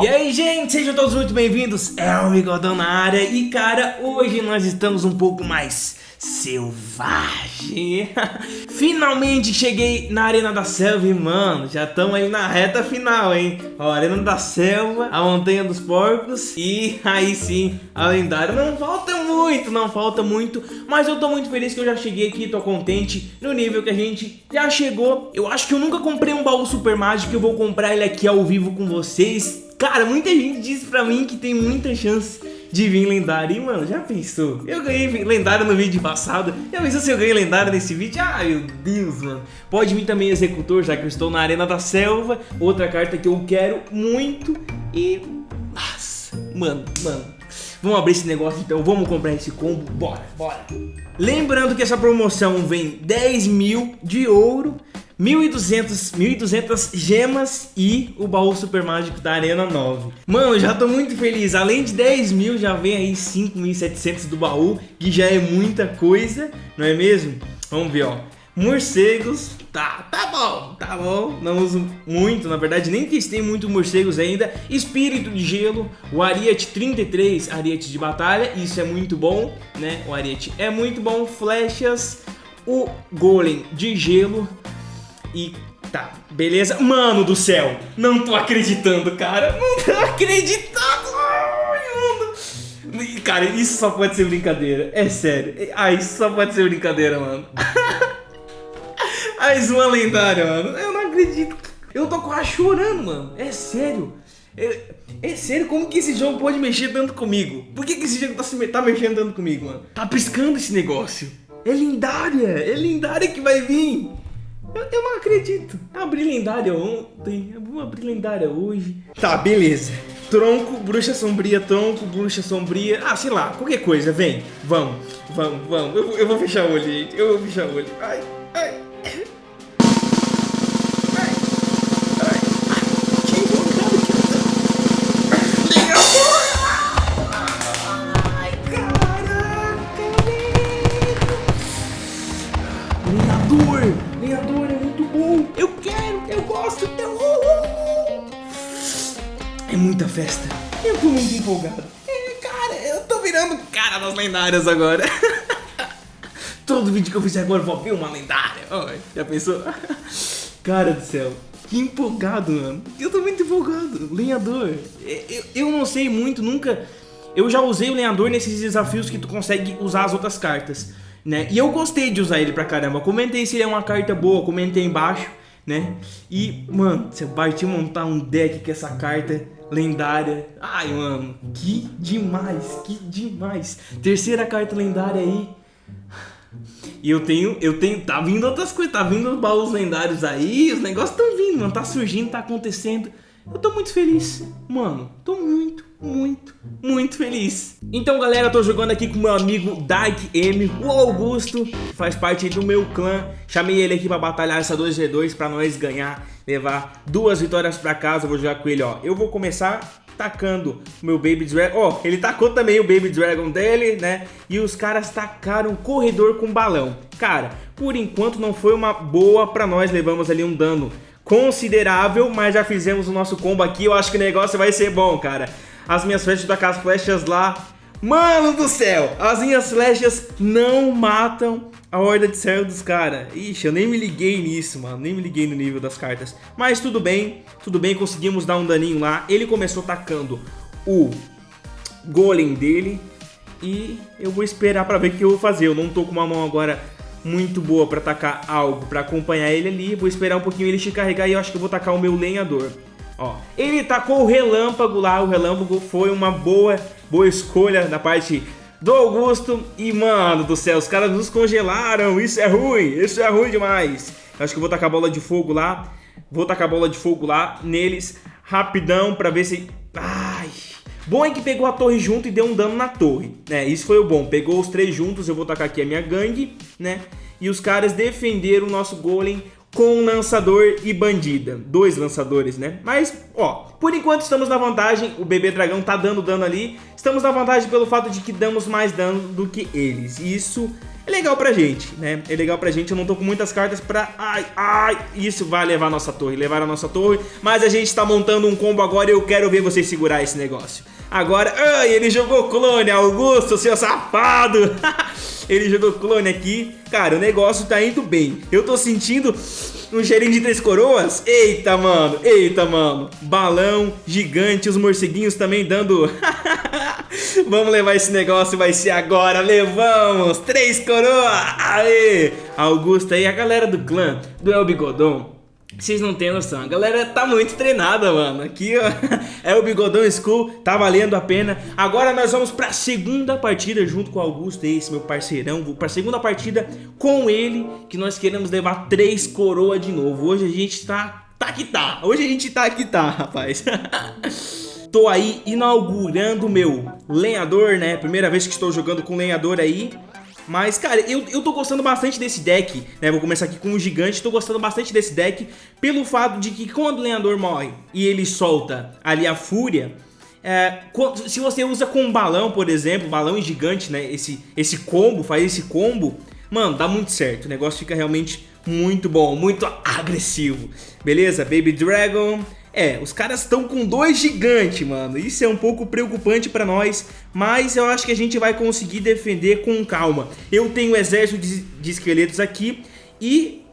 E aí, gente, sejam todos muito bem-vindos. É o Bigodão na área e, cara, hoje nós estamos um pouco mais selvagem. Finalmente cheguei na Arena da Selva e, mano, já estamos aí na reta final, hein? Ó, Arena da Selva, a Montanha dos Porcos e aí sim, a lendária. Não falta muito, não falta muito, mas eu tô muito feliz que eu já cheguei aqui, tô contente no nível que a gente já chegou. Eu acho que eu nunca comprei um baú super mágico, eu vou comprar ele aqui ao vivo com vocês. Cara, muita gente disse pra mim que tem muita chance de vir lendário. E, mano, já pensou? Eu ganhei lendário no vídeo passado. Já pensou se eu ganhei lendário nesse vídeo? Ah, meu Deus, mano. Pode vir também Executor, já que eu estou na Arena da Selva. Outra carta que eu quero muito. E... Nossa, mano, mano. Vamos abrir esse negócio então, vamos comprar esse combo, bora, bora. Lembrando que essa promoção vem 10 mil de ouro 1.200, 1.200 gemas e o baú super mágico da Arena 9. Mano, já tô muito feliz. Além de 10 mil, já vem aí 5.700 do baú, que já é muita coisa, não é mesmo? Vamos ver, ó. Morcegos, tá, tá bom, tá bom. Não uso muito, na verdade, nem testei muito morcegos ainda. Espírito de gelo, o Ariete 33, Ariete de batalha, isso é muito bom, né? O Ariete é muito bom. Flechas, o Golem de gelo, e tá, beleza? Mano do céu, não tô acreditando, cara. Não tô acreditando. Ai, mano. Cara, isso só pode ser brincadeira. É sério. Ah, isso só pode ser brincadeira, mano. Mais uma lendária, mano. Eu não acredito. Eu tô quase chorando, mano. É sério. É, é, sério, como que esse jogo pode mexer tanto comigo? Por que, que esse jogo tá, se, tá mexendo tanto comigo, mano? Tá piscando esse negócio. É lendária, é lendária que vai vir. Eu, eu não acredito. Abri lendária ontem, vou abrir lendária hoje. Tá, beleza. Tronco, bruxa sombria, tronco, bruxa sombria. Ah, sei lá, qualquer coisa, vem. Vamos, vamos, vamos. Eu, eu vou fechar o olho, gente. Eu vou fechar o olho. Ai, Eu muito empolgado. É, cara, eu tô virando cara das lendárias agora. Todo vídeo que eu fizer agora eu vou ver uma lendária. Oh, já pensou? Cara do céu. Que empolgado, mano. Eu tô muito empolgado. Lenhador. É, eu, eu não sei muito, nunca... Eu já usei o lenhador nesses desafios que tu consegue usar as outras cartas, né? E eu gostei de usar ele pra caramba. Comentei se ele é uma carta boa, comentei embaixo, né? E, mano, você partiu montar um deck com essa carta lendária. Ai, mano, que demais, que demais. Terceira carta lendária aí. E eu tenho, eu tenho, tá vindo outras coisas, tá vindo os baús lendários aí, os negócios estão vindo, mano, tá surgindo, tá acontecendo. Eu tô muito feliz, mano, tô muito, muito, muito feliz. Então, galera, eu tô jogando aqui com meu amigo Dark M, o Augusto, que faz parte do meu clã. Chamei ele aqui pra batalhar essa 2v2 pra nós ganhar levar duas vitórias pra casa. Eu vou jogar com ele, ó. Eu vou começar tacando o meu Baby Dragon. Ó, oh, ele tacou também o Baby Dragon dele, né? E os caras tacaram corredor com balão. Cara, por enquanto não foi uma boa pra nós. Levamos ali um dano considerável, mas já fizemos o nosso combo aqui. Eu acho que o negócio vai ser bom, cara. As minhas flechas da casa flechas lá Mano do céu, as minhas flechas não matam a horda de servo dos caras. Ixi, eu nem me liguei nisso, mano. Nem me liguei no nível das cartas. Mas tudo bem, tudo bem, conseguimos dar um daninho lá. Ele começou tacando o golem dele. E eu vou esperar pra ver o que eu vou fazer. Eu não tô com uma mão agora muito boa pra tacar algo, pra acompanhar ele ali. Vou esperar um pouquinho ele se carregar e eu acho que eu vou tacar o meu lenhador. Ó, ele tacou o relâmpago lá, o relâmpago foi uma boa, boa escolha da parte do Augusto. E, mano do céu, os caras nos congelaram, isso é ruim, isso é ruim demais. Acho que eu vou tacar a bola de fogo lá, vou tacar a bola de fogo lá neles, rapidão, pra ver se... Ai... Bom é que pegou a torre junto e deu um dano na torre, né? Isso foi o bom. Pegou os três juntos, eu vou tacar aqui a minha gangue, né? E os caras defenderam o nosso golem com lançador e bandida. Dois lançadores, né? Mas, ó, por enquanto estamos na vantagem. O bebê dragão tá dando dano ali. Estamos na vantagem pelo fato de que damos mais dano do que eles. Isso é legal pra gente, né? É legal pra gente, eu não tô com muitas cartas pra... Ai, ai, isso vai levar a nossa torre, levar a nossa torre, mas a gente tá montando um combo agora e eu quero ver vocês segurar esse negócio. Agora, ai, ele jogou clone, Augusto, seu safado! ele jogou clone aqui. Cara, o negócio tá indo bem. Eu tô sentindo um cheirinho de três coroas. Eita, mano, eita, mano. Balão gigante, os morceguinhos também dando... Vamos levar esse negócio, vai ser agora. Levamos, três coroas. Aê! Augusto aí, a galera do clã do El Bigodon vocês não têm noção, a galera tá muito treinada, mano Aqui, ó, é o Bigodão School, tá valendo a pena. Agora nós vamos pra segunda partida junto com o Augusto, esse meu parceirão. Vou pra segunda partida com ele, que nós queremos levar três coroas de novo. Hoje a gente tá, tá que tá, hoje a gente tá que tá, rapaz. Tô aí inaugurando meu lenhador, né, primeira vez que estou jogando com lenhador aí mas, cara, eu, eu tô gostando bastante desse deck, né? Vou começar aqui com o gigante, tô gostando bastante desse deck pelo fato de que quando o lenhador morre e ele solta ali a fúria, é, se você usa com um balão, por exemplo, balão e gigante, né? Esse, esse combo, faz esse combo, mano, dá muito certo. O negócio fica realmente muito bom, muito agressivo. Beleza? Baby Dragon, é, os caras estão com dois gigantes, mano. Isso é um pouco preocupante pra nós, mas eu acho que a gente vai conseguir defender com calma. Eu tenho um exército de, de esqueletos aqui e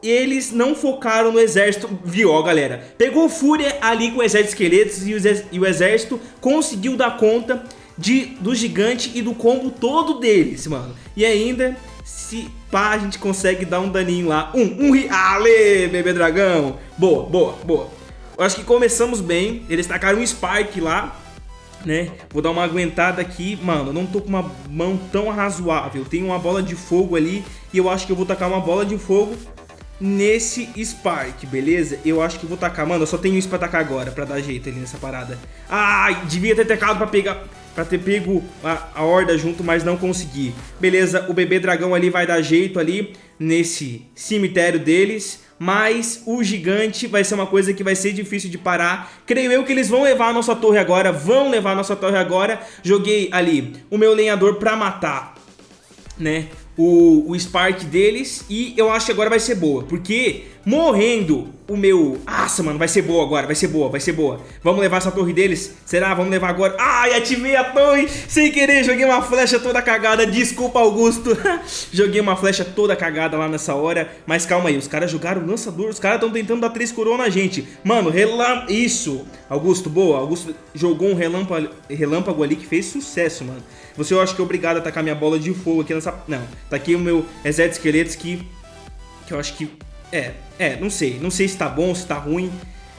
eles não focaram no exército, viu, ó, galera? Pegou fúria ali com o exército de esqueletos e o, e o exército conseguiu dar conta de, do gigante e do combo todo deles, mano. E ainda, se pá, a gente consegue dar um daninho lá. Um, um, ale, bebê dragão. Boa, boa, boa. Eu acho que começamos bem. Eles tacaram um Spark lá, né? Vou dar uma aguentada aqui. Mano, eu não tô com uma mão tão razoável. Tem uma bola de fogo ali e eu acho que eu vou tacar uma bola de fogo nesse Spark, beleza? Eu acho que vou tacar. Mano, eu só tenho isso pra tacar agora, pra dar jeito ali nessa parada. Ai, devia ter tacado pra pegar... Pra ter pego a, a horda junto, mas não consegui. Beleza, o bebê dragão ali vai dar jeito ali nesse cemitério deles mas o gigante vai ser uma coisa que vai ser difícil de parar. Creio eu que eles vão levar a nossa torre agora, vão levar a nossa torre agora. Joguei ali o meu lenhador pra matar, né? o, o Spark deles e eu acho que agora vai ser boa, porque morrendo o meu... Nossa, mano, vai ser boa agora, vai ser boa, vai ser boa. Vamos levar essa torre deles? Será? Vamos levar agora. Ai, ativei a torre sem querer, joguei uma flecha toda cagada, desculpa Augusto. joguei uma flecha toda cagada lá nessa hora, mas calma aí, os caras jogaram lançador, os caras estão tentando dar três coroas na gente. Mano, relâmpago, isso. Augusto, boa, Augusto jogou um relâmpago, ali que fez sucesso, mano. Você eu acho que é obrigado a atacar minha bola de fogo aqui nessa... Não, tá aqui o meu exército esqueletos que... Que eu acho que... É, é, não sei. Não sei se tá bom, se tá ruim.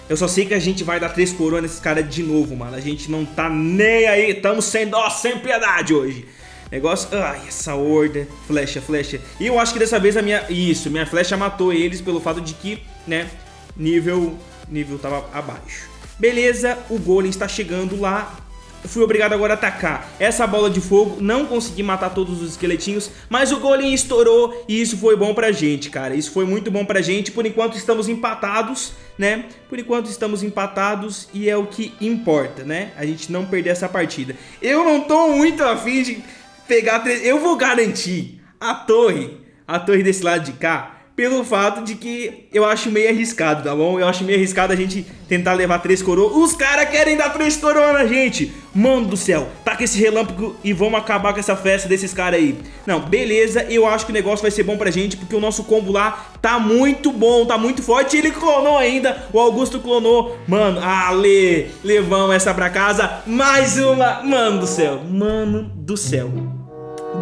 Eu só sei que a gente vai dar três coroas nesses caras de novo, mano. A gente não tá nem aí. Tamo sem dó, sem piedade hoje. Negócio... Ai, essa horda. Flecha, flecha. E eu acho que dessa vez a minha... Isso, minha flecha matou eles pelo fato de que, né, nível... Nível tava abaixo. Beleza, o golem está chegando lá fui obrigado agora a atacar essa bola de fogo, não consegui matar todos os esqueletinhos, mas o golem estourou e isso foi bom pra gente, cara. Isso foi muito bom pra gente, por enquanto estamos empatados, né? Por enquanto estamos empatados e é o que importa, né? A gente não perder essa partida. Eu não tô muito afim de pegar... Eu vou garantir a torre, a torre desse lado de cá, pelo fato de que eu acho meio arriscado, tá bom? Eu acho meio arriscado a gente tentar levar três coroas. Os caras querem dar três coroas na gente. Mano do céu, taca esse relâmpago e vamos acabar com essa festa desses caras aí. Não, beleza, eu acho que o negócio vai ser bom pra gente, porque o nosso combo lá tá muito bom, tá muito forte. Ele clonou ainda, o Augusto clonou. Mano, ale, levamos essa pra casa. Mais uma, mano do céu, mano do céu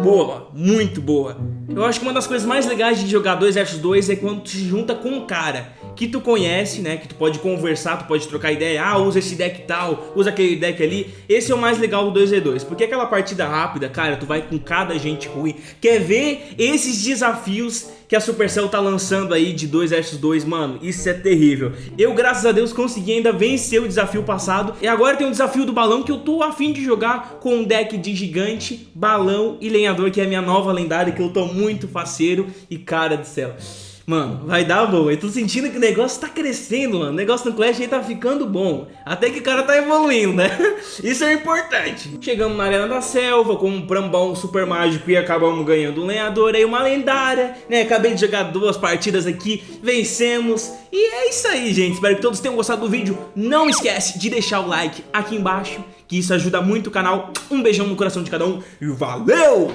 boa, muito boa. Eu acho que uma das coisas mais legais de jogar 2 vs 2 é quando tu se junta com um cara que tu conhece, né, que tu pode conversar, tu pode trocar ideia, ah, usa esse deck tal, usa aquele deck ali. Esse é o mais legal do 2v2, porque aquela partida rápida, cara, tu vai com cada gente ruim. Quer ver esses desafios que a Supercell tá lançando aí de 2 vs 2, mano, isso é terrível. Eu, graças a Deus, consegui ainda vencer o desafio passado e agora tem o desafio do balão que eu tô afim de jogar com um deck de gigante, balão e lenhador, que é a minha nova lendária, que eu tô muito faceiro e cara do céu. Mano, vai dar boa. Eu tô sentindo que o negócio tá crescendo, mano. O negócio no Clash aí tá ficando bom. Até que o cara tá evoluindo, né? Isso é importante. Chegamos na Arena da Selva, compramos um super mágico e acabamos ganhando um lenhador aí, uma lendária, né? Acabei de jogar duas partidas aqui, vencemos. E é isso aí, gente. Espero que todos tenham gostado do vídeo. Não esquece de deixar o like aqui embaixo, que isso ajuda muito o canal. Um beijão no coração de cada um e valeu!